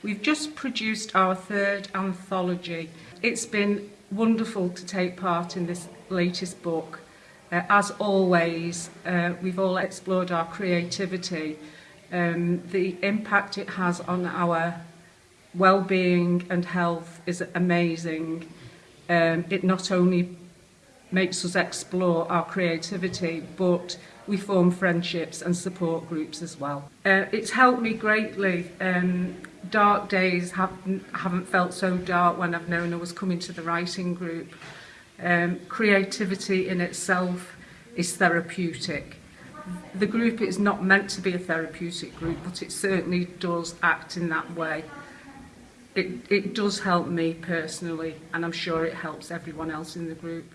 We've just produced our third anthology. It's been wonderful to take part in this latest book. Uh, as always, uh, we've all explored our creativity, um, the impact it has on our well-being and health is amazing. Um, it not only makes us explore our creativity, but we form friendships and support groups as well. Uh, it's helped me greatly. Um, dark days have, haven't felt so dark when I've known I was coming to the writing group. Um, creativity in itself is therapeutic. The group is not meant to be a therapeutic group, but it certainly does act in that way. It, it does help me personally, and I'm sure it helps everyone else in the group.